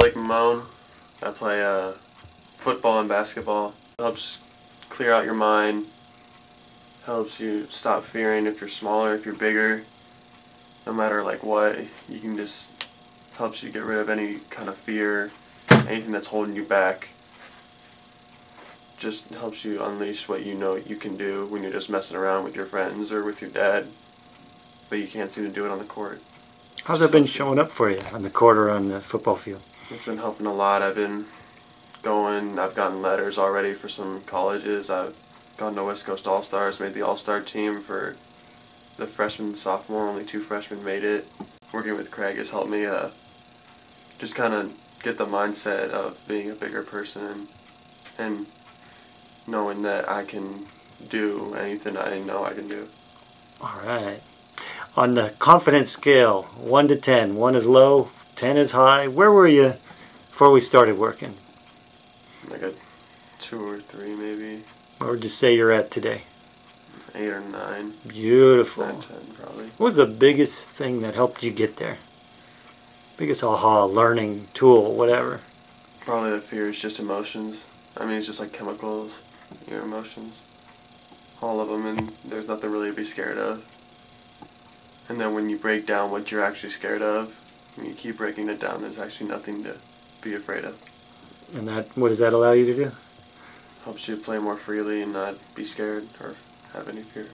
Blake Mamone. I play uh, football and basketball. Helps clear out your mind. Helps you stop fearing if you're smaller, if you're bigger. No matter like what, you can just helps you get rid of any kind of fear, anything that's holding you back. Just helps you unleash what you know you can do when you're just messing around with your friends or with your dad, but you can't seem to do it on the court. How's that been showing up for you on the court or on the football field? It's been helping a lot. I've been going, I've gotten letters already for some colleges. I've gone to West Coast All Stars, made the All Star team for the freshman, sophomore. Only two freshmen made it. Working with Craig has helped me uh, just kind of get the mindset of being a bigger person and, and knowing that I can do anything I know I can do. All right. On the confidence scale, 1 to 10, 1 is low, 10 is high. Where were you before we started working? Like a two or three, maybe. Where would you say you're at today? Eight or nine. Beautiful. Nine, ten, probably. What was the biggest thing that helped you get there? Biggest aha, learning tool, whatever. Probably the fear is just emotions. I mean, it's just like chemicals, your emotions. All of them, and there's nothing really to be scared of. And then when you break down what you're actually scared of, and you keep breaking it down, there's actually nothing to be afraid of. And that, what does that allow you to do? Helps you play more freely and not be scared or have any fear.